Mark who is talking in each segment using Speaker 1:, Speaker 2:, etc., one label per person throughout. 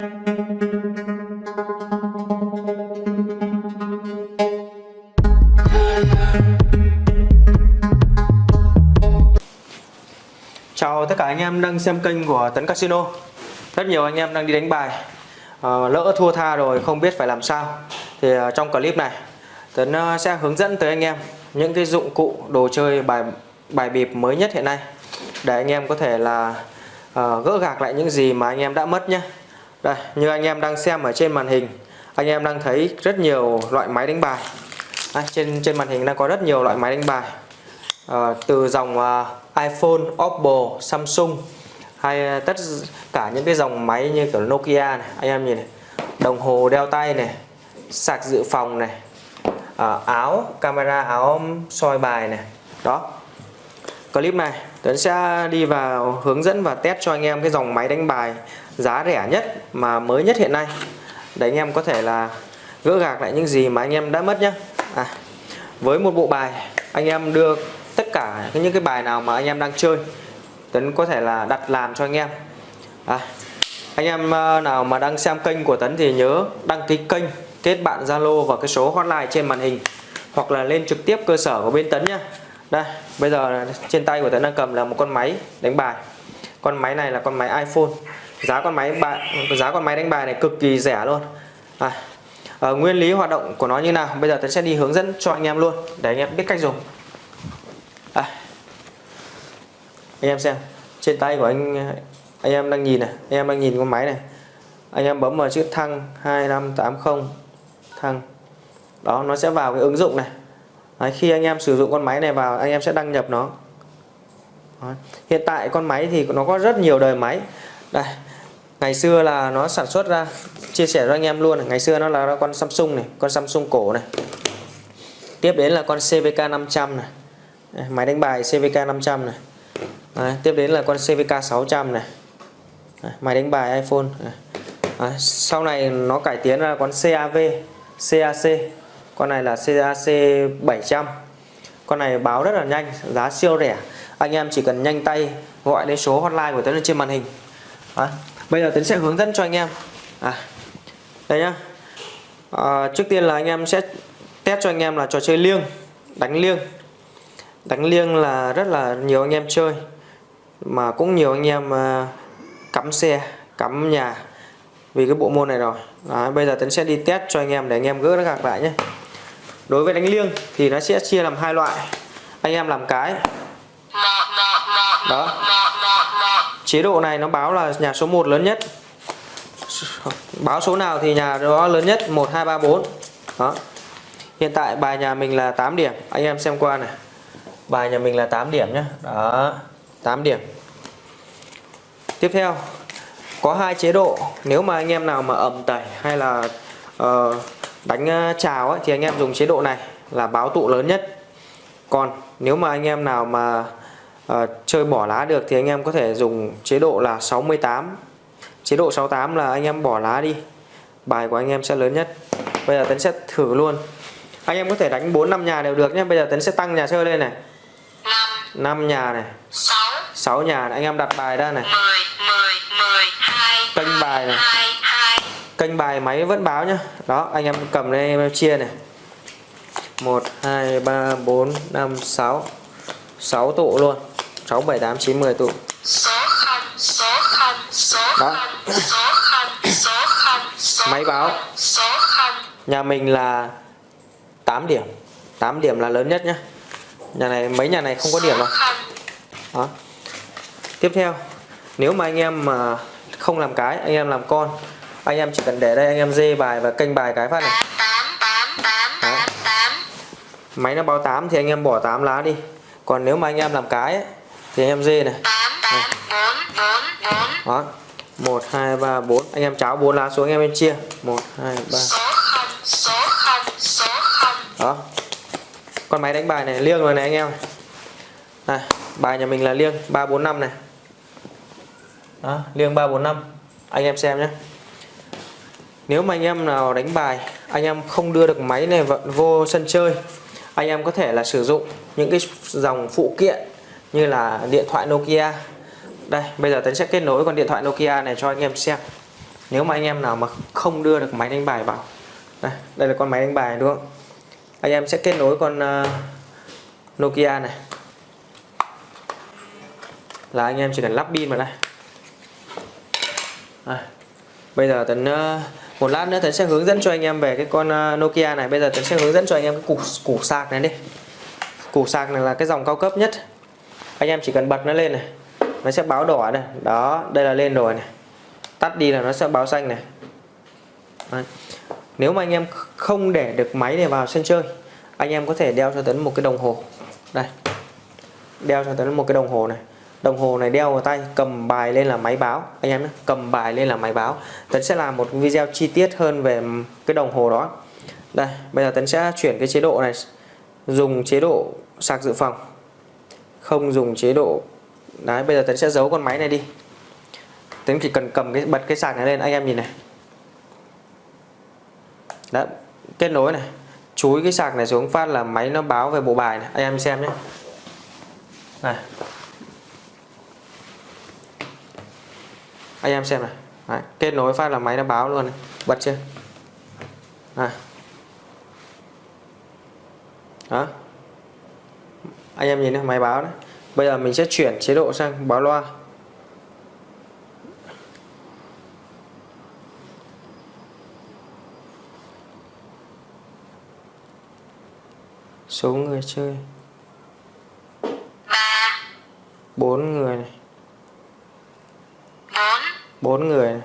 Speaker 1: Chào tất cả anh em đang xem kênh của Tấn Casino. Rất nhiều anh em đang đi đánh bài. À, Lỡ thua tha rồi không biết phải làm sao. Thì à, trong clip này Tấn ờ, sẽ hướng dẫn tới anh em Những cái dụng cụ đồ chơi bài bài bịp mới nhất hiện nay. Để anh em có thể là à, gỡ gạc lại những gì mà anh em đã mất nhé đây như anh em đang xem ở trên màn hình Anh em đang thấy rất nhiều loại máy đánh bài. À, trên trên màn hình đang có rất nhiều loại máy đánh bài. À, từ dòng à, iPhone, Oppo, Samsung hay tất cả những cái dòng máy như kiểu Nokia này anh em nhìn này đồng hồ đeo tay này sạc dự phòng này à, áo camera áo soi bài này. Đó. Clip này Tuấn sẽ đi vào hướng dẫn và test cho anh em cái dòng máy đánh bài giá rẻ nhất mà mới nhất hiện nay. Để anh em có thể là gỡ gạc lại những gì mà anh em đã mất nhé à, với một bộ bài anh em đưa tất cả những cái bài nào mà anh em đang chơi Tấn có thể là đặt làm cho anh em. À, anh em ờ, nào mà đang xem kênh của Tấn thì nhớ đăng ký kênh kết bạn Zalo và cái số hotline trên màn hình hoặc là lên trực tiếp cơ sở của bên Tấn nhá. Đây bây giờ trên tay của Tấn đang cầm là một con máy đánh bài. Con máy này là con máy iPhone giá con máy bài giá con máy đánh bài này cực kỳ rẻ luôn. À, à, nguyên lý hoạt động của nó như nào? Bây giờ Tấn sẽ đi hướng dẫn cho anh em luôn. Để anh em biết cách dùng. À. anh em xem. Trên tay của anh anh em đang nhìn này anh em đang nhìn con máy này. Anh em bấm vào chữ thăng 2580 thăng. Đó nó sẽ vào cái ứng dụng này. Đấy, khi anh em sử dụng con máy này vào anh em sẽ đăng nhập nó. Đấy. hiện tại con máy thì nó có rất nhiều đời máy. Đây ngày xưa là nó sản xuất ra chia sẻ cho anh em luôn này. ngày xưa nó là con Samsung này con Samsung cổ này. Tiếp đến là con CVK 500 này. Máy đánh bài CVK 500 này. Đấy, tiếp đến là con CVK 600 này. Đấy, máy đánh bài iPhone. Đấy, sau này nó cải tiến ra con CAV CAC con này là CAC 700 con này báo rất là nhanh giá siêu rẻ. Anh em chỉ cần nhanh tay gọi đến số hotline của tôi trên màn hình. Đấy, bây giờ Tấn sẽ hướng dẫn cho anh em. À, đây nhá. À, trước tiên là anh em sẽ test cho anh em là trò chơi liêng đánh liêng. Đánh liêng là rất là nhiều anh em chơi mà cũng nhiều anh em uh, cắm xe cắm nhà vì cái bộ môn này rồi. Đấy, bây giờ Tấn sẽ đi test cho anh em để anh em gỡ nó gạc lại nhé đối với đánh liêng thì nó sẽ chia làm hai loại. Anh em làm cái. Đó chế độ này nó báo là nhà số 1 lớn nhất. Báo số nào thì nhà đó lớn nhất 1 2 3 4 đó. Hiện tại bài nhà mình là 8 điểm. Anh em xem qua này. Bài nhà mình là 8 điểm nhé đó 8 điểm. Tiếp theo có hai chế độ. Nếu mà anh em nào mà ẩm tẩy hay là uh, đánh ờ, chào ấy, thì anh em dùng chế độ này là báo tụ lớn nhất. Còn nếu mà anh em nào mà uh, chơi bỏ lá được thì anh em có thể dùng chế độ là 68 chế độ 68 là anh em bỏ lá đi. Bài của anh em sẽ lớn nhất. Bây giờ Tấn sẽ thử luôn. Anh em có thể đánh 4 5 nhà đều được nhé. Bây giờ Tấn sẽ tăng nhà chơi lên này. 5 nhà này. 6 6 nhà này. anh em đặt bài ra này. 10 10 10 2 kênh bài này. 2, 2. kênh bài máy vẫn báo nhá đó anh em cầm lên em chia này. 1 2 3 4 5 6 6 tụ luôn. 6 7 8 9 10 tụ. Số 0 số 0 số 0 số 0 số 0 số máy báo. số 0 nhà mình là 8 điểm. 8 điểm là lớn nhất nhá. Nhà này mấy nhà này không có điểm đâu đó. Tiếp theo. Nếu mà anh em mà không làm cái anh em làm con anh em chỉ cần để đây anh em dê bài và kênh bài cái phát này. Đó. máy nó báo 8 thì anh em bỏ 8 lá đi. Còn nếu mà anh em làm cái ấy, thì em dê này, này. đó. 1 2 3 4 anh em cháo 4 lá xuống anh em bên chia. 1 2 3 đó. Con máy đánh bài này liêng rồi này anh em. Này bài nhà mình là liêng 345 này. Đó, liêng 345 anh em xem nhé. Nếu mà anh em nào đánh bài anh em không đưa được máy này vô sân chơi anh em có thể là sử dụng những cái dòng phụ kiện như là điện thoại Nokia. Đây bây giờ Tấn sẽ kết nối con điện thoại Nokia này cho anh em xem. Nếu mà anh em nào mà không đưa được máy đánh bài vào. Đây, đây là con máy đánh bài đúng không? Anh em sẽ kết nối con uh, Nokia này. Là anh em chỉ cần lắp pin vào đây. À, bây giờ tấn uh, một lát nữa tấn sẽ hướng dẫn cho anh em về cái con uh, Nokia này. Bây giờ tấn sẽ hướng dẫn cho anh em cái củ củ sạc này đi. Củ sạc này là cái dòng cao cấp nhất anh em chỉ cần bật nó lên này. Nó sẽ báo đỏ đây đó, đây là lên rồi này. Tắt đi là nó sẽ báo xanh này. Đấy. nếu mà anh em không để được máy này vào sân chơi, anh em có thể đeo cho tấn một cái đồng hồ. Đây. Đeo cho tấn một cái đồng hồ này. Đồng hồ này đeo vào tay, cầm bài lên là máy báo. Anh em nhé, cầm bài lên là máy báo. Tấn sẽ làm một video chi tiết hơn về cái đồng hồ đó. Đây, bây giờ tấn sẽ chuyển cái chế độ này, dùng chế độ sạc dự phòng không dùng chế độ. Đấy bây giờ tấn sẽ giấu con máy này đi. Tấn chỉ cần cầm cái bật cái sạc này lên anh em nhìn này. Đã kết nối này. Chúi cái sạc này xuống phát là máy nó báo về bộ bài này. Anh em xem nhé. Này. Anh em xem này. Đấy, kết nối phát là máy nó báo luôn này. Bật chưa? Này. Đó anh em nhìn này máy báo đấy bây giờ mình sẽ chuyển chế độ sang báo loa. Số người chơi.
Speaker 2: Ba.
Speaker 1: Bốn người này.
Speaker 2: Bốn.
Speaker 1: Bốn người này.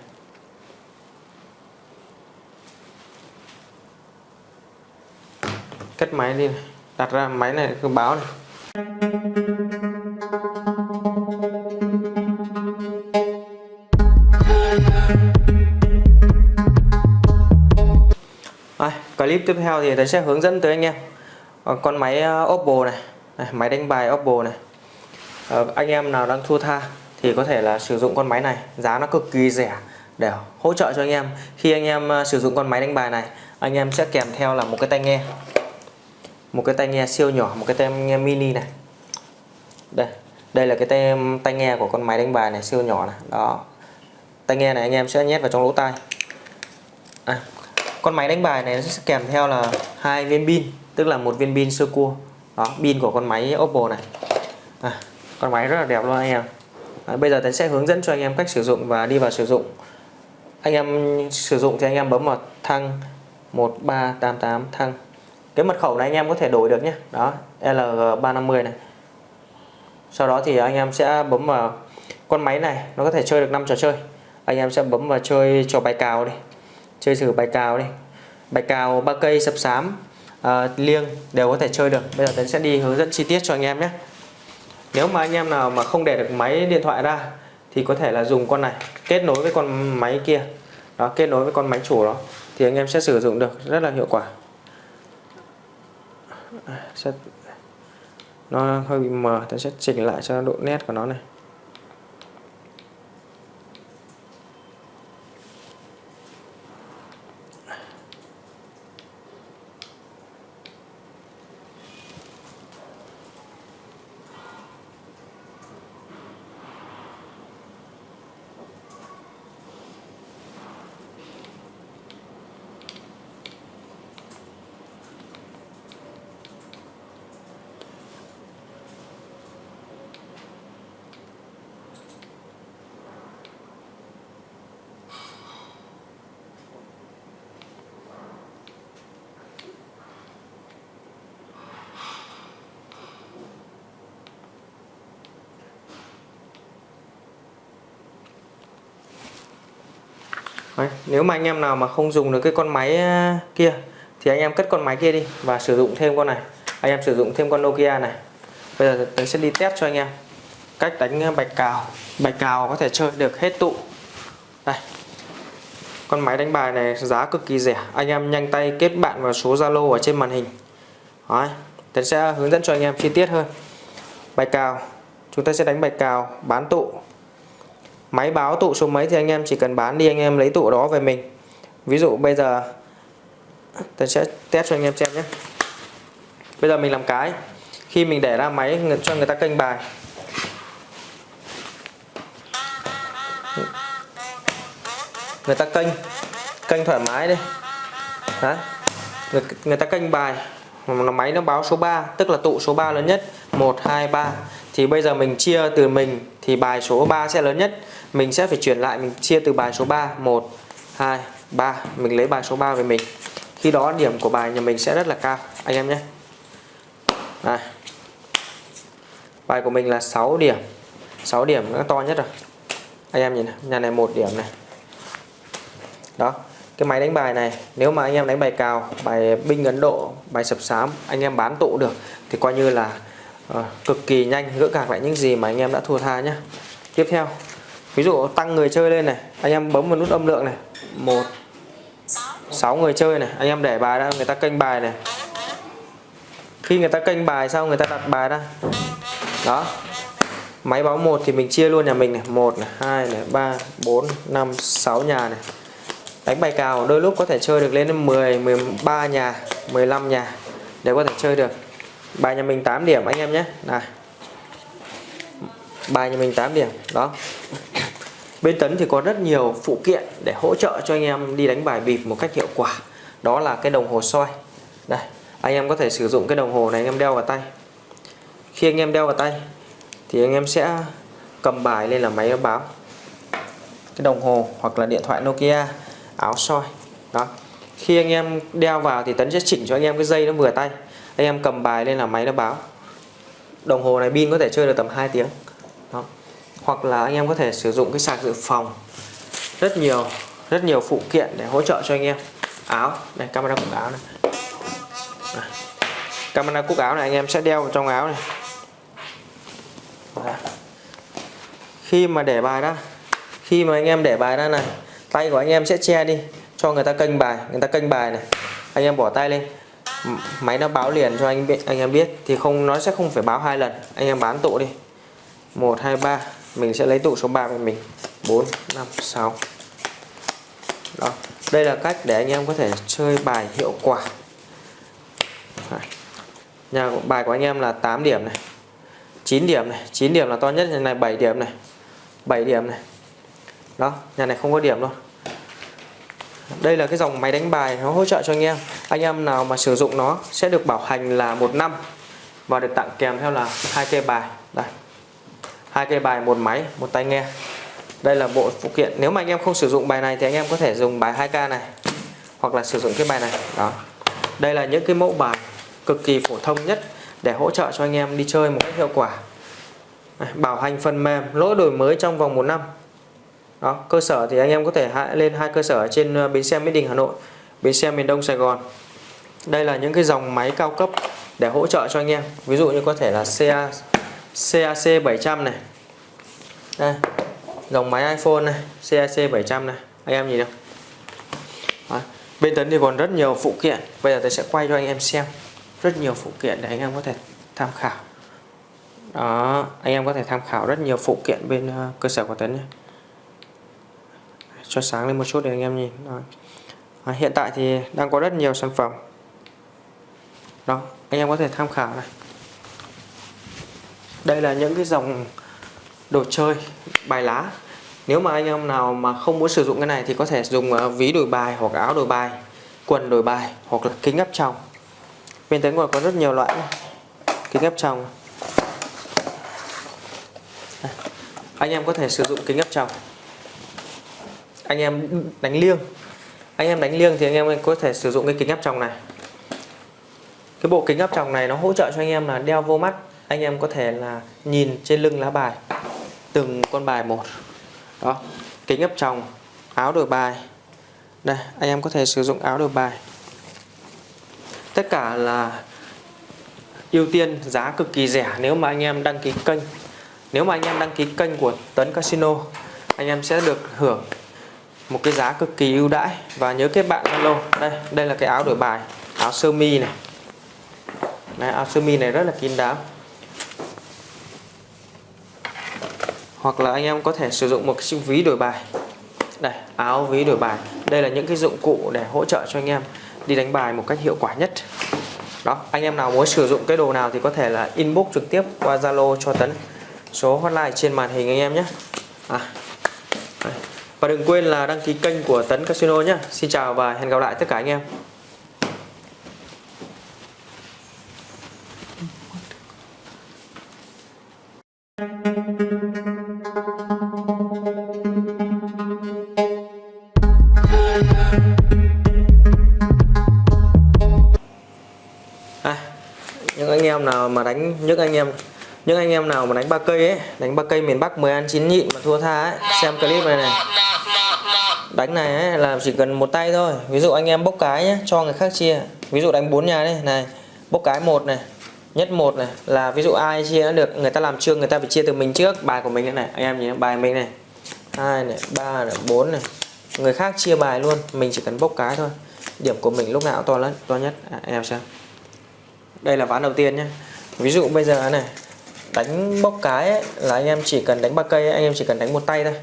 Speaker 1: Cất máy đi này. đặt ra máy này cứ báo này À, clip tiếp theo thì tôi sẽ hướng dẫn tới anh em. Ờ, con máy ờ, Oppo này, này máy đánh bài Oppo này. À, anh em nào đang thua tha thì có thể là sử dụng con máy này. Giá nó cực kỳ rẻ để hỗ trợ cho anh em. Khi anh em sử dụng con máy đánh bài này anh em sẽ kèm theo là một cái tai nghe một cái tai nghe siêu nhỏ một cái tai nghe mini này. Đây đây là cái tai, tai nghe của con máy đánh bài này siêu nhỏ này. Đó. Tai nghe này anh em sẽ nhét vào trong lỗ tai. À, con máy đánh bài này nó sẽ kèm theo là hai viên pin tức là một viên pin sơ cua. Đó pin của con máy Oppo này. À, con máy rất là đẹp luôn anh em. À, bây giờ tôi sẽ hướng dẫn cho anh em cách sử dụng và đi vào sử dụng. Anh em sử dụng thì anh em bấm vào thăng 1388 thăng cái mật khẩu này anh em có thể đổi được nhé đó LG350 này. Sau đó thì anh em sẽ bấm vào con máy này nó có thể chơi được 5 trò chơi. Anh em sẽ bấm vào chơi trò bài cào đi chơi thử bài cào đi. Bài cào ba cây sập sám uh, liêng đều có thể chơi được. Bây giờ Tấn sẽ đi hướng dẫn chi tiết cho anh em nhé. Nếu mà anh em nào mà không để được máy điện thoại ra thì có thể là dùng con này kết nối với con máy kia. Đó kết nối với con máy chủ đó thì anh em sẽ sử dụng được rất là hiệu quả sẽ nó hơi bị mờ ta sẽ chỉnh lại cho độ nét của nó này. Đấy, nếu mà anh em nào mà không dùng được cái con máy ờ, kia thì anh em cất con máy kia đi và sử dụng thêm con này. Anh em sử dụng thêm con Nokia này. Bây giờ tôi sẽ đi test cho anh em cách đánh bạch cào. Bạch cào có thể chơi được hết tụ. Đây. Con máy đánh bài này giá cực kỳ rẻ. Anh em nhanh tay kết bạn vào số Zalo ở trên màn hình. Đấy, tôi sẽ hướng dẫn cho anh em chi tiết hơn. Bạch cào. Chúng ta sẽ đánh bạch cào bán tụ máy báo tụ số mấy thì anh em chỉ cần bán đi anh em lấy tụ đó về mình. Ví dụ bây giờ tôi sẽ test cho anh em xem nhé. Bây giờ mình làm cái khi mình để ra máy cho người ta kênh bài. Người ta kênh kênh thoải mái đi. Đấy. Người, người ta kênh bài. Mà máy nó báo số 3 tức là tụ số 3 lớn nhất. 1 2 3 thì bây giờ mình chia từ mình thì bài số 3 sẽ lớn nhất mình sẽ phải chuyển lại mình chia từ bài số 3 1 2 3 mình lấy bài số 3 về mình. Khi đó điểm của bài nhà mình sẽ rất là cao. Anh em nhé. Đây. bài của mình là 6 điểm. 6 điểm nó to nhất rồi. Anh em nhìn này, nhà này một điểm này. Đó. Cái máy đánh bài này nếu mà anh em đánh bài cào bài binh Ấn Độ bài sập sám anh em bán tụ được thì coi như là uh, cực kỳ nhanh gỡ gạc lại những gì mà anh em đã thua tha nhé tiếp theo ví dụ tăng người chơi lên này, anh em bấm vào nút âm lượng này. Một, sáu người chơi này, anh em để bài ra, người ta kênh bài này. Khi người ta kênh bài xong, người ta đặt bài ra. Đó. Máy báo một thì mình chia luôn nhà mình này. Một này, hai này, ba, bốn, năm, sáu nhà này. Đánh bài cào, đôi lúc có thể chơi được lên 10 13 nhà 15 nhà để có thể chơi được. Bài nhà mình 8 điểm, anh em nhé. Này. Bài nhà mình 8 điểm, đó bên tấn thì có rất nhiều phụ kiện để hỗ trợ cho anh em đi đánh bài bịp một cách hiệu quả. Đó là cái đồng hồ soi. Đây, anh em có thể sử dụng cái đồng hồ này anh em đeo vào tay. Khi anh em đeo vào tay, thì anh em sẽ cầm bài lên là máy báo. Cái đồng hồ hoặc là điện thoại Nokia, áo soi. Đó. Khi anh em đeo vào thì tấn sẽ chỉnh cho anh em cái dây nó vừa tay. Anh em cầm bài lên là máy nó báo. Đồng hồ này pin có thể chơi được tầm 2 tiếng. Đó hoặc là anh em có thể sử dụng cái sạc dự phòng. Rất nhiều rất nhiều phụ kiện để hỗ trợ cho anh em. Áo này camera cúc áo này, camera cúc áo này anh em sẽ đeo vào trong áo này. Khi mà để bài ra khi mà anh em để bài ra này tay của anh em sẽ che đi cho người ta kênh bài người ta kênh bài này. Anh em bỏ tay lên máy nó báo liền cho anh biết anh em biết thì không nó sẽ không phải báo hai lần. Anh em bán tụ đi. 1 2 3 mình sẽ lấy tụ số 3 của mình. 4 5 6 đó. Đây là cách để anh em có thể chơi bài hiệu quả. Nhà bài của anh em là 8 điểm này 9 điểm này. 9 điểm là to nhất, nhà này 7 điểm này. 7 điểm này. Đó, nhà này không có điểm luôn đây là cái dòng máy đánh bài nó hỗ trợ cho anh em. Anh em nào mà sử dụng nó sẽ được bảo hành là một năm và được tặng kèm theo là hai cây bài hai cây bài một máy một tai nghe. Đây là bộ phụ kiện. Nếu mà anh em không sử dụng bài này thì anh em có thể dùng bài 2k này hoặc là sử dụng cái bài này. Đó. Đây là những cái mẫu bài cực kỳ phổ thông nhất để hỗ trợ cho anh em đi chơi một cách hiệu quả. Bảo hành phần mềm lỗi đổi mới trong vòng một năm. Đó cơ sở thì anh em có thể lên hai cơ sở trên ờ, bến xe Mỹ Đình Hà Nội bến xe miền Đông Sài Gòn. Đây là những cái dòng máy cao cấp để hỗ trợ cho anh em. Ví dụ như có thể là CA, CAC 700 này. Đây dòng máy iPhone này CAC 700 này. Anh em nhìn không đó. bên tấn thì còn rất nhiều phụ kiện. Bây giờ tôi sẽ quay cho anh em xem. Rất nhiều phụ kiện để anh em có thể tham khảo. Đó anh em có thể tham khảo rất nhiều phụ kiện bên ờ, cơ sở của tấn nhé. Cho sáng lên một chút để anh em nhìn. Đó. À, hiện tại thì đang có rất nhiều sản phẩm. Đó anh em có thể tham khảo này đây là những cái dòng đồ chơi, bài lá. Nếu mà anh em nào mà không muốn sử dụng cái này thì có thể dùng ờ, ví đổi bài hoặc áo đổi bài, quần đổi bài hoặc là kính áp tròng. Bên tới còn có rất nhiều loại kính áp tròng. Anh em có thể sử dụng kính áp tròng. Anh em đánh liêng. Anh em đánh liêng thì anh em có thể sử dụng cái kính áp tròng này. Cái bộ kính áp tròng này nó hỗ trợ cho anh em là đeo vô mắt anh em có thể là nhìn trên lưng lá bài từng con bài một. Đó kính áp tròng áo đổi bài. Đây anh em có thể sử dụng áo đổi bài. Tất cả là ưu tiên giá cực kỳ rẻ nếu mà anh em đăng ký kênh. Nếu mà anh em đăng ký kênh của Tấn Casino anh em sẽ được hưởng một cái giá cực kỳ ưu đãi. Và nhớ kết bạn Zalo. Đây đây là cái áo đổi bài áo sơ mi này. Đấy, áo sơ mi này rất là kín đáo. Hoặc là anh em có thể sử dụng một cái ví đổi bài. Đây áo ví đổi bài. Đây là những cái dụng cụ để hỗ trợ cho anh em đi đánh bài một cách hiệu quả nhất. Đó anh em nào muốn sử dụng cái đồ nào thì có thể là inbox trực tiếp qua Zalo cho Tấn. Số hotline trên màn hình anh em nhé. À, và đừng quên là đăng ký kênh của Tấn Casino nhé. Xin chào và hẹn gặp lại tất cả anh em. Những anh em những anh em nào mà đánh ba cây ấy đánh ba cây miền Bắc 10 ăn chín nhịn mà thua tha ấy xem clip này này. Đánh này ấy, là chỉ cần một tay thôi. Ví dụ anh em bốc cái nhé cho người khác chia. Ví dụ đánh bốn nhà đây này bốc cái một này nhất một này là ví dụ ai chia được người ta làm trương người ta phải chia từ mình trước. Bài của mình này anh em nhìn bài mình này. Hai này ba này bốn này. Người khác chia bài luôn mình chỉ cần bốc cái thôi. Điểm của mình lúc nào to lớn to nhất. À, em xem. Đây là ván đầu tiên nhé ví dụ bây giờ này đánh bốc cái ấy, là anh em chỉ cần đánh ba cây ấy, anh em chỉ cần đánh một tay thôi.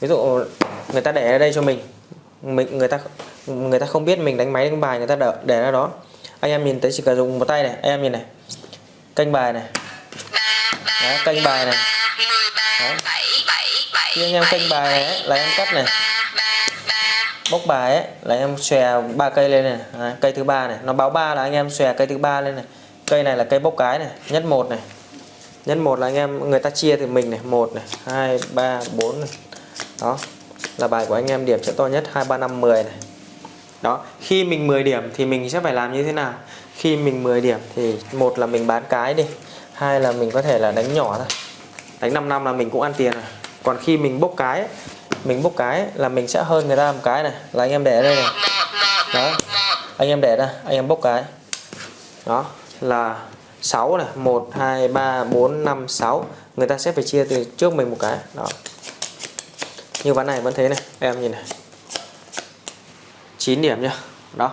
Speaker 1: Ví dụ người ta để ở đây cho mình mình người ta người ta không biết mình đánh máy đánh bài người ta đỡ để ra đó. Anh em nhìn thấy chỉ cần dùng một tay này anh em nhìn này canh bài này. Đấy, canh bài này. Đấy. khi anh em canh bài này ấy, là em cắt này. Bốc bài ấy là em xòe ba cây lên này. Đấy, cây thứ ba này. Nó báo ba là anh em xòe cây thứ ba lên này cây này là cây bốc cái này nhất một này. Nhất một là anh em, người ta chia thì mình này, một này, hai, ba, bốn này. Đó, là bài của anh em, điểm sẽ to nhất, hai, ba, năm 10 này. Đó, khi mình 10 điểm thì mình sẽ phải làm như thế nào? Khi mình 10 điểm thì một là mình bán cái đi, hai là mình có thể là đánh nhỏ thôi. Đánh 5 năm là mình cũng ăn tiền rồi. Còn khi mình bốc cái mình bốc cái là mình sẽ hơn người ta một cái này, là anh em để ở đây này. Đó, anh em để ra, anh em bốc cái. Đó là 6 này 1 2 3 4 5 6 người ta sẽ phải chia từ trước mình một cái. Đó. Như ván này vẫn thế này em nhìn này. 9 điểm nhá. Đó.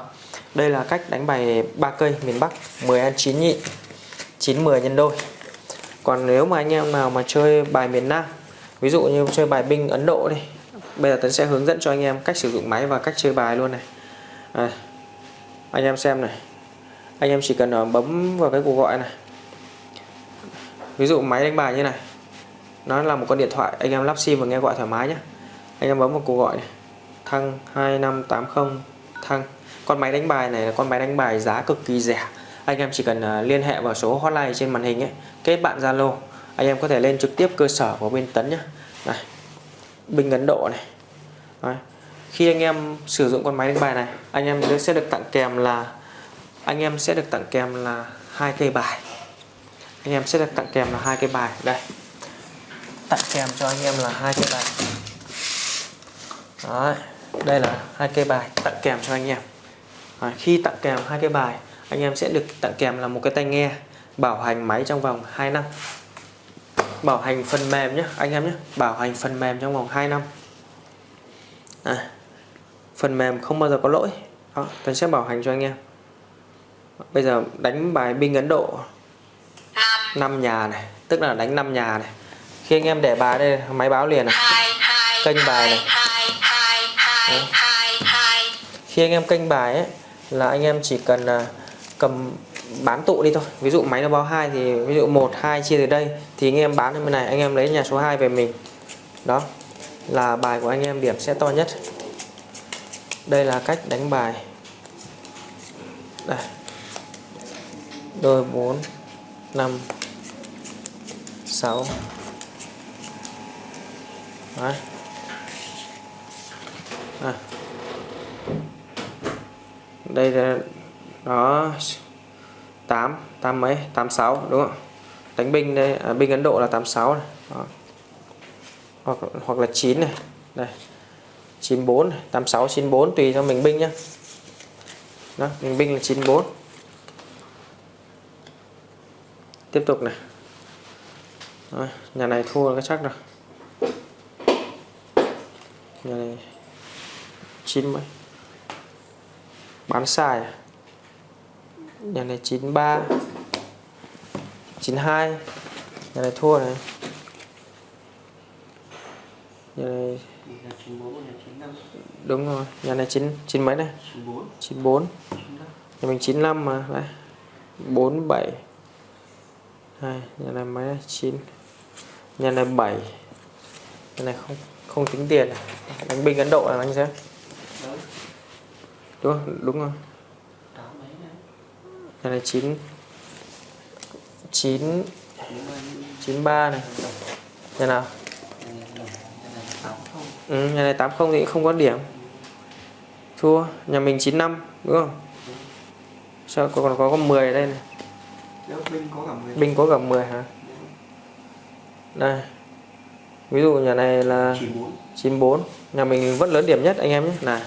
Speaker 1: Đây là cách đánh bài ba cây miền Bắc 10 ăn 9 nhị 9 10 nhân đôi. Còn nếu mà anh em nào mà chơi bài miền Nam ví dụ như chơi bài binh Ấn Độ đi bây giờ Tấn sẽ hướng dẫn cho anh em cách sử dụng máy và cách chơi bài luôn này. À, anh em xem này anh em chỉ cần ờ, bấm vào cái cuộc gọi này. Ví dụ máy đánh bài như này. Nó là một con điện thoại, anh em lắp sim và nghe gọi thoải mái nhé anh em bấm vào cuộc gọi này. Thăng 2580 thăng. Con máy đánh bài này là con máy đánh bài giá cực kỳ rẻ. Anh em chỉ cần ờ, liên hệ vào số hotline trên màn hình ấy, kết bạn Zalo. Anh em có thể lên trực tiếp cơ sở của bên Tấn nhé này, bình Ấn Độ này. Đấy. khi anh em sử dụng con máy đánh bài này, anh em sẽ được tặng kèm là anh em sẽ được tặng kèm là hai cây bài. Anh em sẽ được tặng kèm là hai cây bài. Đây. Tặng kèm cho anh em là hai cây bài. Đấy, đây là hai cây bài tặng kèm cho anh em. Đấy, khi tặng kèm hai cây bài anh em sẽ được tặng kèm là một cái tai nghe bảo hành máy trong vòng 2 năm. Bảo hành phần mềm nhé anh em nhé bảo hành phần mềm trong vòng 2 năm. À, phần mềm không bao giờ có lỗi. Đó, tôi sẽ bảo hành cho anh em bây giờ đánh bài binh Ấn Độ. 5 nhà này tức là đánh 5 nhà này. Khi anh em để bài đây máy báo liền này. Kênh bài này. Đấy. khi anh em kênh bài ấy là anh em chỉ cần uh, cầm bán tụ đi thôi. Ví dụ máy nó báo hai thì ví dụ một hai chia từ đây thì anh em bán bên này anh em lấy nhà số 2 về mình. Đó là bài của anh em điểm sẽ to nhất. Đây là cách đánh bài. Đây đôi 4 5 6 Đấy. À. đây là đó 8 8 mấy 86 đúng không? Đánh binh đây à, binh Ấn Độ là 86 này. Đó. hoặc hoặc là 9 này. Đây. 94 86 94 tùy cho mình binh nhá. Đó mình binh là 94 tiếp tục này. Rồi, nhà này thua cái chắc rồi. Nhà này chín mấy? Bán sai à? nhà này 93 92 nhà này thua này. Nhà này đúng rồi nhà này chín chín mấy này 94 nhà mình 95 mà đấy 47 2 nhân này máy 9 nhân này 7 nhân này không không tính tiền này. đánh binh Ấn Độ là anh xem. Đúng không? đúng rồi. Nhân này chín. Chín. Chín ba này. Nhân nào? Ừ, nhân này tám không thì không có điểm. Thua. Nhà mình 95 đúng không? Sao còn có có 10 ở đây này?
Speaker 2: Binh có cả 10
Speaker 1: binh có cả 10 hả? Đây. Ví dụ nhà này là
Speaker 2: 94
Speaker 1: 94 nhà mình vẫn lớn điểm nhất anh em nhé. Này.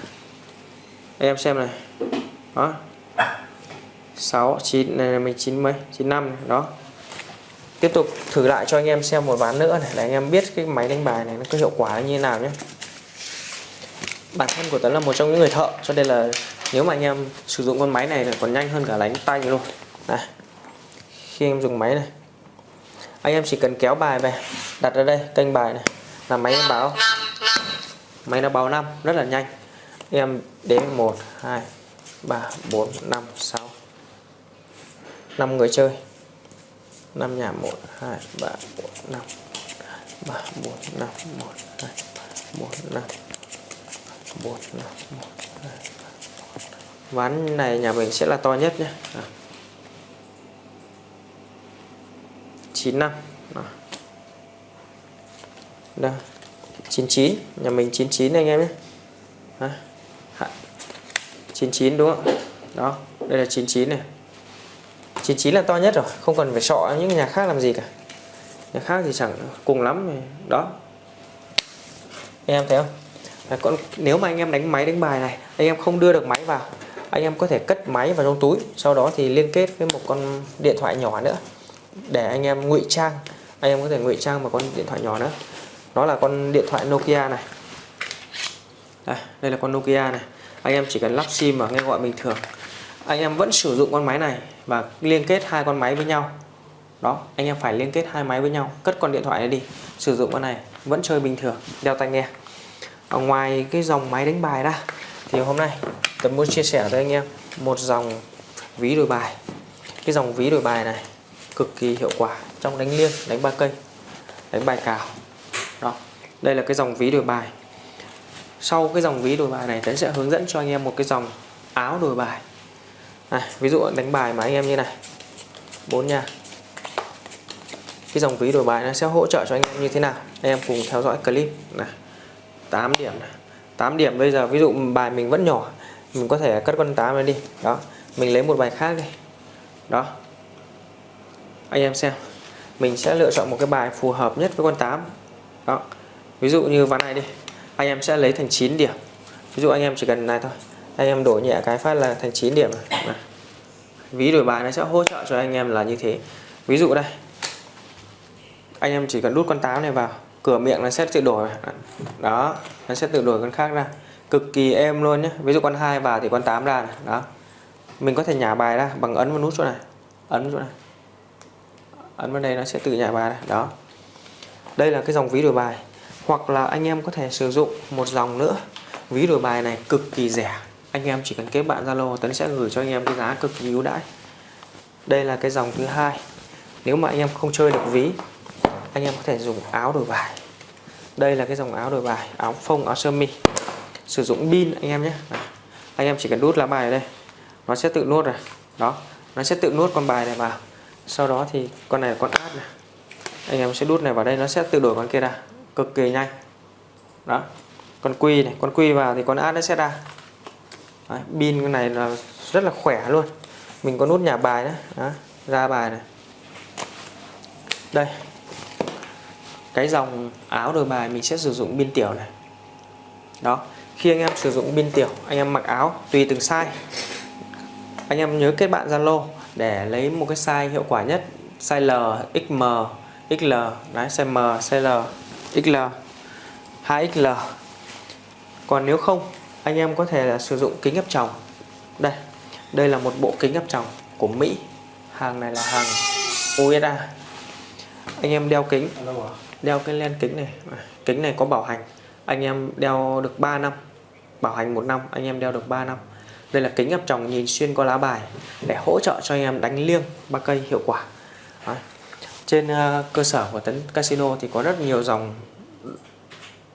Speaker 1: Anh em xem này. Đó. 6 9 này là mình 9 mấy? 95 này. đó. Tiếp tục thử lại cho anh em xem một ván nữa này để anh em biết cái máy đánh bài này nó có hiệu quả như thế nào nhé. Bản thân của Tấn là một trong những người thợ cho nên là nếu mà anh em sử dụng con máy này thì còn nhanh hơn cả đánh tay luôn. Này khi em dùng máy này. Anh em chỉ cần kéo bài về đặt ở đây kênh bài này. Là máy nó báo. Máy nó báo 5 rất là nhanh. Em đến 1 2 3 4 5 6 5 người chơi. 5 nhà 1 2 3 4 5 3 4 5 1 2 4 5 4 5 1 2 3, 4, 5. ván này nhà mình sẽ là to nhất nhé. À. 9 năm. Đó. Đây. 99 nhà mình 99 anh em nhé. Đó. 99 đúng không? Đó đây là 99 này. 99 là to nhất rồi không cần phải sọ những nhà khác làm gì cả. Nhà khác thì chẳng cùng lắm đó. Anh em thấy không? À, còn nếu mà anh em đánh máy đánh bài này anh em không đưa được máy vào anh em có thể cất máy vào trong túi sau đó thì liên kết với một con điện thoại nhỏ nữa để anh em ngụy trang. Anh em có thể ngụy trang vào con điện thoại nhỏ nữa đó là con điện thoại Nokia này. Đây, đây là con Nokia này. Anh em chỉ cần lắp sim và nghe gọi bình thường. Anh em vẫn sử dụng con máy này và liên kết hai con máy với nhau. Đó anh em phải liên kết hai máy với nhau. Cất con điện thoại này đi. Sử dụng con này vẫn chơi bình thường đeo tai nghe. Ở ngoài cái dòng máy đánh bài ra thì hôm nay tôi muốn chia sẻ với anh em một dòng ví đổi bài. Cái dòng ví đổi bài này cực kỳ hiệu quả trong đánh liêng đánh ba cây đánh bài cào. Đó đây là cái dòng ví đổi bài. Sau cái dòng ví đổi bài này Tấn sẽ hướng dẫn cho anh em một cái dòng áo đổi bài. Này, ví dụ đánh bài mà anh em như này. Bốn nha. Cái dòng ví đổi bài nó sẽ hỗ trợ cho anh em như thế nào? Anh em cùng theo dõi clip. Này 8 điểm này. 8 điểm bây giờ ví dụ bài mình vẫn nhỏ mình có thể cất con 8 này đi. Đó mình lấy một bài khác đi. Đó anh em xem. Mình sẽ lựa chọn một cái bài phù hợp nhất với con 8 đó. Ví dụ như ván này đi. Anh em sẽ lấy thành 9 điểm. Ví dụ anh em chỉ cần này thôi. Anh em đổi nhẹ cái phát là thành 9 điểm này. ví đổi bài nó sẽ hỗ trợ cho anh em là như thế. Ví dụ đây. Anh em chỉ cần đút con 8 này vào. Cửa miệng nó sẽ tự đổi. Đó. Nó sẽ tự đổi con khác ra. Cực kỳ êm luôn nhé ví dụ con 2 vào thì con 8 ra này. đó. Mình có thể nhả bài ra bằng ấn vào nút chỗ này. Ấn chỗ này ấn vào đây nó sẽ tự nhả bài ra đó. Đây là cái dòng ví đổi bài. Hoặc là anh em có thể sử dụng một dòng nữa. Ví đổi bài này cực kỳ rẻ. Anh em chỉ cần kết bạn Zalo Tấn sẽ gửi cho anh em cái giá cực kỳ ưu đãi. Đây là cái dòng thứ hai. Nếu mà anh em không chơi được ví, anh em có thể dùng áo đổi bài. Đây là cái dòng áo đổi bài, áo phông, áo sơ mi. Sử dụng pin, anh em nhé. Anh em chỉ cần đút lá bài ở đây. Nó sẽ tự nuốt rồi đó. Nó sẽ tự nuốt con bài này vào sau đó thì con này là con át này. Anh em sẽ đút này vào đây nó sẽ tự đổi con kia ra. Cực kỳ nhanh. Đó. Con quy này con quy vào thì con át nó sẽ ra. Đấy, pin cái này là rất là khỏe luôn. Mình có nút nhà bài nữa. Đó, ra bài này. Đây. Cái dòng áo đổi bài mình sẽ sử dụng pin tiểu này. Đó. Khi anh em sử dụng pin tiểu anh em mặc áo tùy từng size. Anh em nhớ kết bạn Zalo để lấy một cái size hiệu quả nhất size L, XM, XL, đấy size M, size L, XL, 2XL. Còn nếu không, anh em có thể là sử dụng kính áp tròng. Đây, đây là một bộ kính áp tròng của Mỹ. Hàng này là hàng USA. Anh em đeo kính, đeo cái len kính này, kính này có bảo hành. Anh em đeo được 3 năm, bảo hành một năm, anh em đeo được 3 năm. Đây là kính áp tròng nhìn xuyên qua lá bài để hỗ trợ cho anh em đánh liêng ba cây hiệu quả. Đấy. Trên uh, cơ sở của Tấn Casino thì có rất nhiều dòng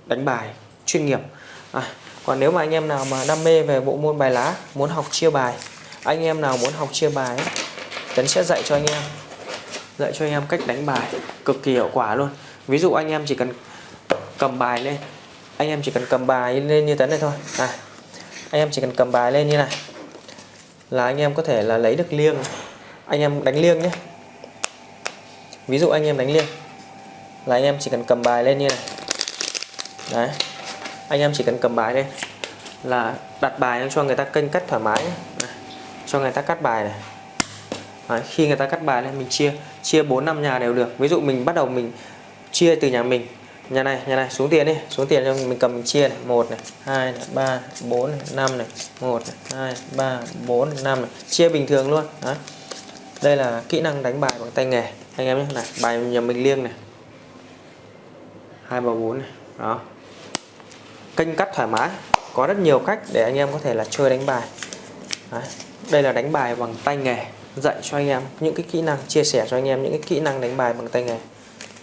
Speaker 1: đánh bài chuyên nghiệp. À, còn nếu mà anh em nào mà đam mê về bộ môn bài lá muốn học chia bài anh em nào muốn học chia bài ấy, Tấn sẽ dạy cho anh em dạy cho anh em cách đánh bài cực kỳ hiệu quả luôn. Ví dụ anh em chỉ cần cầm bài lên anh em chỉ cần cầm bài lên như Tấn này thôi. À, em chỉ cần cầm bài lên như này. Là anh em có thể là lấy được liêng. Anh em đánh liêng nhé. Ví dụ anh em đánh liêng. Là anh em chỉ cần cầm bài lên như này. Đấy. Anh em chỉ cần cầm bài lên. Là đặt bài cho người ta kênh cắt thoải mái. Này, cho người ta cắt bài này. Đấy, khi người ta cắt bài lên mình chia chia 4 năm nhà đều được. Ví dụ mình bắt đầu mình chia từ nhà mình nhà này nhà này, xuống tiền đi, xuống tiền cho mình cầm, mình chia này. Một này, hai này, ba bốn này, năm này. Một này, hai, ba, bốn năm này. Chia bình thường luôn đấy đây là kỹ năng đánh bài bằng tay nghề. Anh em nhé, này, bài nhà mình liêng này. Hai ba bốn này, đó. Kênh cắt thoải mái, có rất nhiều cách để anh em có thể là chơi đánh bài. Đấy. đây là đánh bài bằng tay nghề, dạy cho anh em những cái kỹ năng, chia sẻ cho anh em những cái kỹ năng đánh bài bằng tay nghề.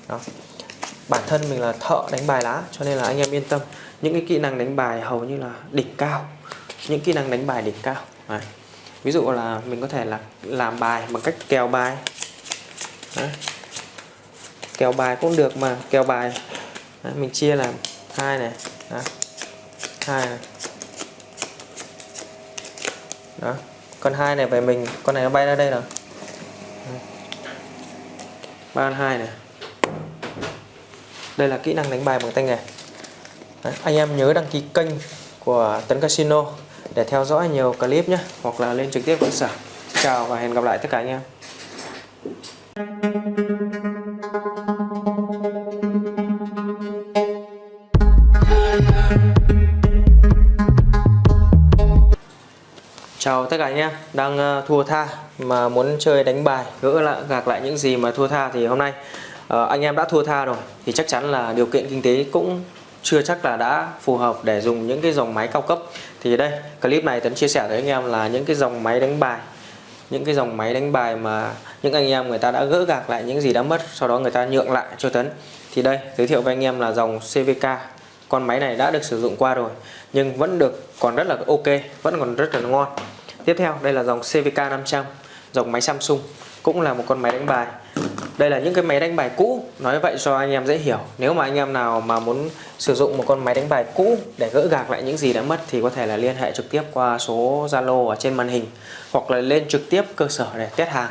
Speaker 1: Đó bản thân mình là thợ đánh bài lá cho nên là anh em yên tâm. Những cái kỹ năng đánh bài hầu như là đỉnh cao. Những kỹ năng đánh bài đỉnh cao. Đấy. ví dụ là mình có thể là làm bài bằng cách kèo bài. Đấy. kèo bài cũng được mà kèo bài. Đấy, mình chia làm hai này. Đấy. hai này. Đó. Con hai này về mình. Con này nó bay ra đây rồi. Ba hai này đây là kỹ năng đánh bài bằng tay nghề. Đấy, anh em nhớ đăng ký kênh của Tấn Casino để theo dõi nhiều clip nhé hoặc là lên trực tiếp cơ sở. Xin chào và hẹn gặp lại tất cả anh em. Chào tất cả anh em đang ờ, thua tha mà muốn chơi đánh bài gỡ lại gạc lại những gì mà thua tha thì hôm nay Ờ, anh em đã thua tha rồi, thì chắc chắn là điều kiện kinh tế cũng chưa chắc là đã phù hợp để dùng những cái dòng máy cao cấp. Thì đây, clip này Tấn chia sẻ với anh em là những cái dòng máy đánh bài, những cái dòng máy đánh bài mà những anh em người ta đã gỡ gạc lại những gì đã mất, sau đó người ta nhượng lại cho Tấn thì đây, giới thiệu với anh em là dòng CVK con máy này đã được sử dụng qua rồi, nhưng vẫn được còn rất là ok, vẫn còn rất là ngon. Tiếp theo, đây là dòng CVK 500 dòng máy Samsung, cũng là một con máy đánh bài đây là những cái máy đánh bài cũ. Nói vậy cho anh em dễ hiểu. Nếu mà anh em nào mà muốn sử dụng một con máy đánh bài cũ để gỡ gạc lại những gì đã mất thì có thể là liên hệ trực tiếp qua số Zalo ở trên màn hình hoặc là lên trực tiếp cơ sở để test hàng.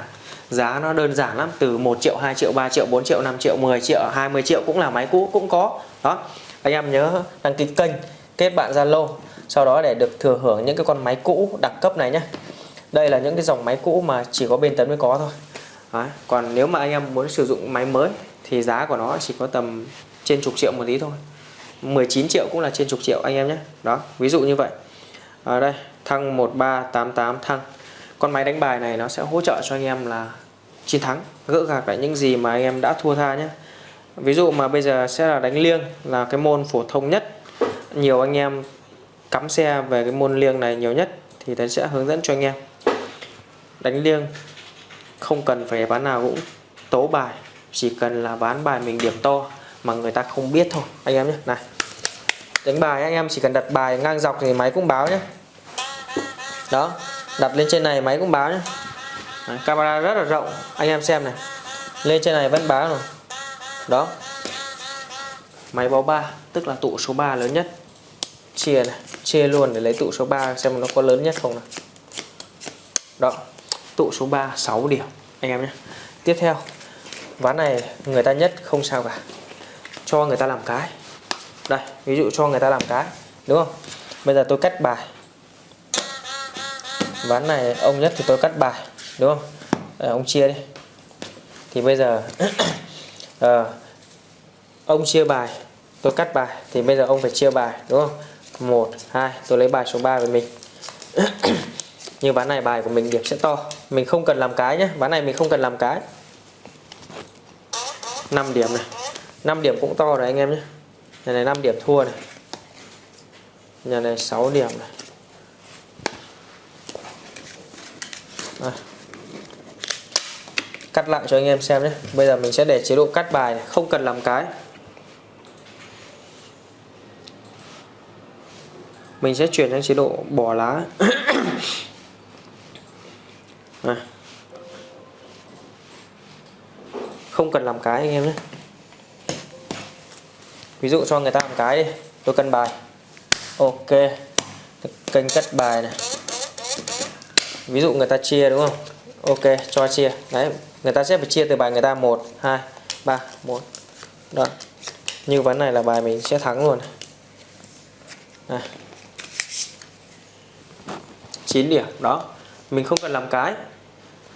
Speaker 1: Giá nó đơn giản lắm, từ 1 triệu 2 triệu 3 triệu 4 triệu 5 triệu 10 triệu 20 triệu cũng là máy cũ, cũng có. Đó. Anh em nhớ đăng ký kênh, kết bạn Zalo, sau đó để được thừa hưởng những cái con máy cũ đặc cấp này nhé. Đây là những cái dòng máy cũ mà chỉ có bên tấn mới có thôi. Đấy. còn nếu mà anh em muốn sử dụng máy mới thì giá của nó chỉ có tầm trên chục triệu một tí thôi. 19 triệu cũng là trên chục triệu anh em nhé. Đó, ví dụ như vậy. Ở đây, thăng 1388 thăng. Con máy đánh bài này nó sẽ hỗ trợ cho anh em là chiến thắng, gỡ gạc lại những gì mà anh em đã thua tha nhé. Ví dụ mà bây giờ sẽ là đánh liêng là cái môn phổ thông nhất. Nhiều anh em cắm xe về cái môn liêng này nhiều nhất thì tôi sẽ hướng dẫn cho anh em. Đánh liêng không cần phải ván nào cũng tố bài chỉ cần là ván bài mình điểm to mà người ta không biết thôi. Anh em nhé này. Đánh bài anh em chỉ cần đặt bài ngang dọc thì máy cũng báo nhé. Đó đặt lên trên này máy cũng báo nhé. Đấy, camera rất là rộng anh em xem này. Lên trên này vẫn báo rồi. Đó. Máy báo 3 tức là tụ số 3 lớn nhất. Chia này chia luôn để lấy tụ số 3 xem nó có lớn nhất không nào. Đó tụ số 3 6 điểm. Anh em nhé. Tiếp theo ván này người ta nhất không sao cả. Cho người ta làm cái. Đây ví dụ cho người ta làm cái đúng không? Bây giờ tôi cắt bài. Ván này ông nhất thì tôi cắt bài đúng không? À, ông chia đi. Thì bây giờ à, ông chia bài tôi cắt bài. Thì bây giờ ông phải chia bài đúng không? Một hai tôi lấy bài số 3 về mình. như ván này bài của mình điểm sẽ to. Mình không cần làm cái nhé ván này mình không cần làm cái. 5 điểm này. 5 điểm cũng to rồi anh em nhé nhà này 5 điểm thua này. Nhà này 6 điểm này. À. cắt lại cho anh em xem nhé bây giờ mình sẽ để chế độ cắt bài này. không cần làm cái. Mình sẽ chuyển sang chế độ bỏ lá. à. không cần làm cái anh em nhé. Ví dụ cho người ta làm cái đi, tôi cân bài. Ok. Kênh cất bài này. Ví dụ người ta chia đúng không? Ok, cho chia. Đấy, người ta sẽ phải chia từ bài người ta 1 2 3 4 đó. Như ván này là bài mình sẽ thắng luôn. Này. 9 điểm, đó. Mình không cần làm cái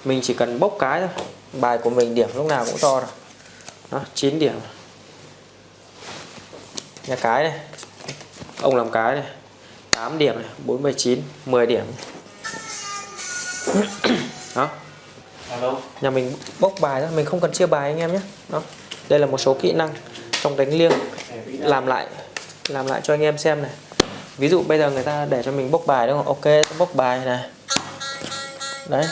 Speaker 1: mình chỉ cần bốc cái thôi. Bài của mình điểm lúc nào cũng to rồi đó 9 điểm. Nhà cái này. Ông làm cái này. 8 điểm này 49 10 điểm. Đó. Nhà mình bốc bài thôi mình không cần chia bài anh em nhé. Đó. Đây là một số kỹ năng trong đánh liêng. Làm lại làm lại cho anh em xem này. Ví dụ bây giờ người ta để cho mình bốc bài đúng không? Ok bốc bài này. Đấy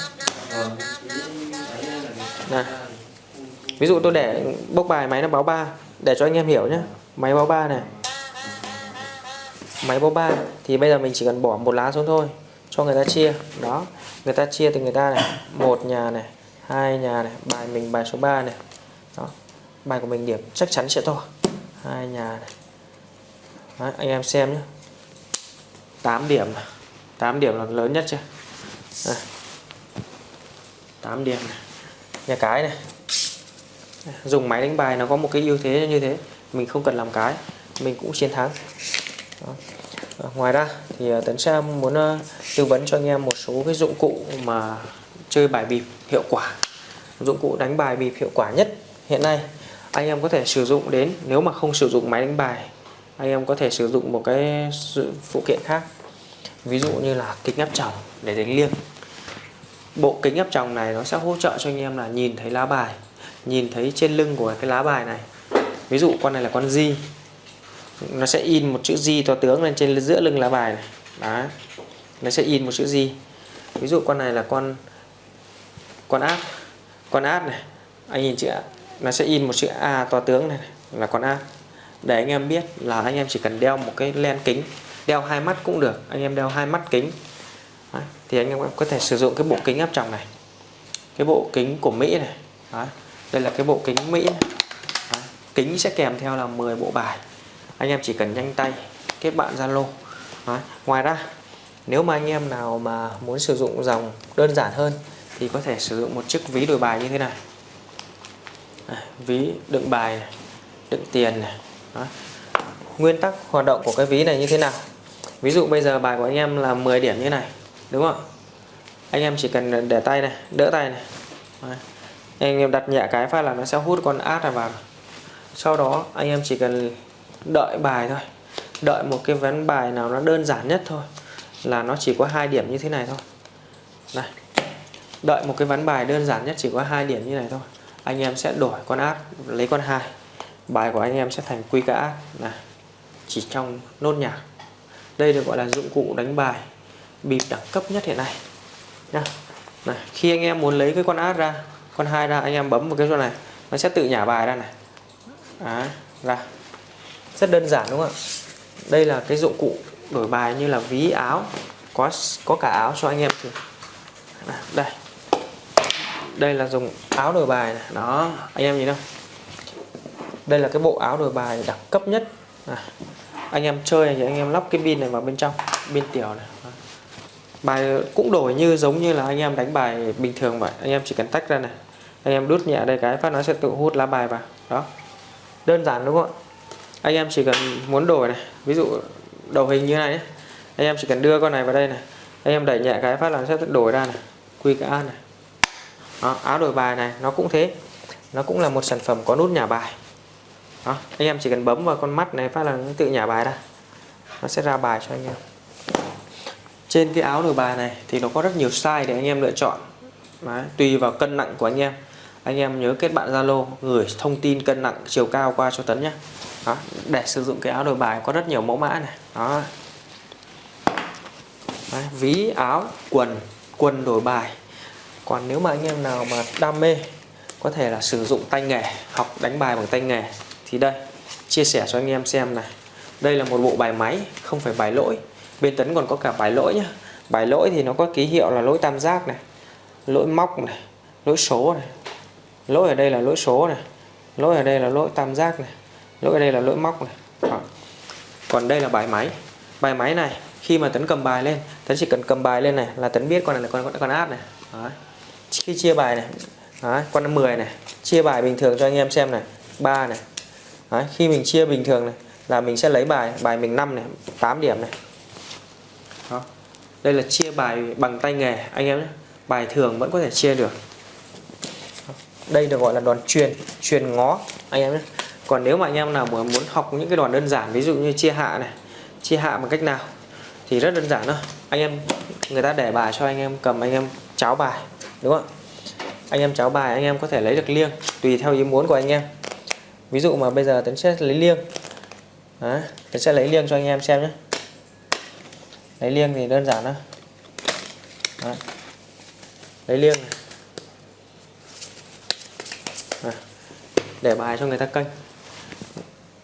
Speaker 1: này. Ví dụ tôi để bốc bài máy nó báo 3 để cho anh em hiểu nhé máy báo 3 này. Máy báo 3 thì bây giờ mình chỉ cần bỏ một lá xuống thôi cho người ta chia. Đó người ta chia từ người ta này. Một nhà này hai nhà này bài mình bài số 3 này. Đó bài của mình điểm chắc chắn sẽ to. Hai nhà này. Đấy, anh em xem nhé 8 điểm 8 điểm là lớn nhất chưa? Đây. 8 điểm này. nhà cái này dùng máy đánh bài nó có một cái ưu thế như thế mình không cần làm cái mình cũng chiến thắng Đó. À, ngoài ra thì ờ, Tấn Sam muốn ờ, tư vấn cho anh em một số cái dụng cụ mà chơi bài bịp hiệu quả dụng cụ đánh bài bịp hiệu quả nhất hiện nay anh em có thể sử dụng đến nếu mà không sử dụng máy đánh bài anh em có thể sử dụng một cái phụ kiện khác ví dụ như là kính áp tròng để đánh liêng bộ kính áp tròng này nó sẽ hỗ trợ cho anh em là nhìn thấy lá bài nhìn thấy trên lưng của cái lá bài này. Ví dụ con này là con di nó sẽ in một chữ di to tướng lên trên giữa lưng lá bài này. Đó nó sẽ in một chữ di ví dụ con này là con con áp con áp này. Anh nhìn chữ nó sẽ in một chữ a to tướng này, là con áp để anh em biết là anh em chỉ cần đeo một cái len kính đeo hai mắt cũng được anh em đeo hai mắt kính. Đấy. thì anh em có thể sử dụng cái bộ kính áp tròng này cái bộ kính của Mỹ này Đấy. đây là cái bộ kính Mỹ này. Đấy. kính sẽ kèm theo là 10 bộ bài anh em chỉ cần nhanh tay kết bạn Zalo ngoài ra nếu mà anh em nào mà muốn sử dụng dòng đơn giản hơn thì có thể sử dụng một chiếc ví đổi bài như thế này Đây, ví đựng bài này, đựng tiền này Đó. nguyên tắc hoạt động của cái ví này như thế nào ví dụ bây giờ bài của anh em là 10 điểm như này đúng không? Anh em chỉ cần để tay này, đỡ tay này. Đấy. anh em đặt nhẹ cái phát là nó sẽ hút con át này vào. Sau đó, anh em chỉ cần đợi bài thôi. Đợi một cái ván bài nào nó đơn giản nhất thôi, là nó chỉ có hai điểm như thế này thôi. Này. Đợi một cái ván bài đơn giản nhất chỉ có hai điểm như này thôi, anh em sẽ đổi con át, lấy con hai. Bài của anh em sẽ thành quy cả át này. Chỉ trong nốt nhạc. Đây được gọi là dụng cụ đánh bài bịp đẳng cấp nhất hiện nay. Nha. Này khi anh em muốn lấy cái con át ra con hai ra anh em bấm vào cái chỗ này nó sẽ tự nhả bài ra này. Đấy, ra. Rất đơn giản đúng không ạ? Đây là cái dụng cụ đổi bài như là ví áo có có cả áo cho anh em đây. Đây là dùng áo đổi bài này. đó anh em nhìn không đây là cái bộ áo đổi bài đẳng cấp nhất. À, anh em chơi thì anh em lắp cái pin này vào bên trong pin tiểu này bài cũng đổi như giống như là anh em đánh bài bình thường vậy. Anh em chỉ cần tách ra này. Anh em đút nhẹ đây cái phát nó sẽ tự hút lá bài vào. Đó. Đơn giản đúng không ạ? Anh em chỉ cần muốn đổi này. Ví dụ đầu hình như này ấy. anh em chỉ cần đưa con này vào đây này. Anh em đẩy nhẹ cái phát là nó sẽ đổi ra này. Quy cả này. Đó, áo đổi bài này. Nó cũng thế. Nó cũng là một sản phẩm có nút nhả bài. Đó, anh em chỉ cần bấm vào con mắt này phát là nó tự nhả bài ra. Nó sẽ ra bài cho anh em trên cái áo đổi bài này thì nó có rất nhiều size để anh em lựa chọn. Đấy, tùy vào cân nặng của anh em. Anh em nhớ kết bạn Zalo gửi thông tin cân nặng chiều cao qua cho Tấn nhé. Đó, để sử dụng cái áo đổi bài có rất nhiều mẫu mã này. Đó. Đấy, ví áo quần quần đổi bài. Còn nếu mà anh em nào mà đam mê có thể là sử dụng tay nghề học đánh bài bằng tay nghề thì đây chia sẻ cho anh em xem này. Đây là một bộ bài máy không phải bài lỗi bên tấn còn có cả bài lỗi nhá. Bài lỗi thì nó có ký hiệu là lỗi tam giác này lỗi móc này lỗi số này. Lỗi ở đây là lỗi số này lỗi ở đây là lỗi tam giác này lỗi ở đây là lỗi móc này. Đó. còn đây là bài máy. Bài máy này khi mà tấn cầm bài lên tấn chỉ cần cầm bài lên này là tấn biết con này là con con áp này. Đấy. khi chia bài này Đấy, con 10 này chia bài bình thường cho anh em xem này 3 này. Đấy, khi mình chia bình thường này là mình sẽ lấy bài bài mình 5 này 8 điểm này. Đó. đây là chia bài bằng tay nghề anh em nhé. Bài thường vẫn có thể chia được. Đây được gọi là đòn truyền truyền ngó anh em nhé. Còn nếu mà anh em nào muốn muốn học những cái đòn đơn giản ví dụ như chia hạ này chia hạ bằng cách nào thì rất đơn giản thôi. Anh em người ta để bài cho anh em cầm anh em cháo bài đúng không? Anh em cháo bài anh em có thể lấy được liêng tùy theo ý muốn của anh em. Ví dụ mà bây giờ tấn sẽ lấy liêng. Đấy, tấn sẽ lấy liêng cho anh em xem nhé lấy liêng thì đơn giản thôi. Đấy. lấy liêng này. Để bài cho người ta canh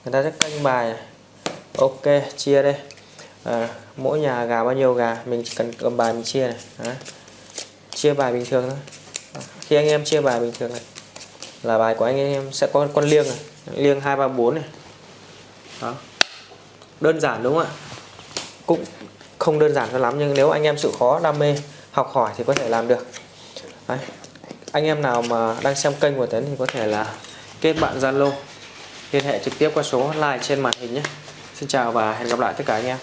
Speaker 1: người ta sẽ canh bài này. ok chia đây. À, mỗi nhà gà bao nhiêu gà mình chỉ cần cầm bài mình chia này. Đấy. chia bài bình thường thôi. Khi anh em chia bài bình thường này là bài của anh em sẽ có con liêng này. Liêng hai ba bốn này. Đó. Đơn giản đúng không ạ? Cũng không đơn giản cho lắm, nhưng nếu anh em chịu khó, đam mê, học hỏi thì có thể làm được. Đấy. anh em nào mà đang xem kênh của Tấn thì có thể là kết bạn Zalo, liên hệ trực tiếp qua số hotline trên màn hình nhé. Xin chào và hẹn gặp lại tất cả anh em.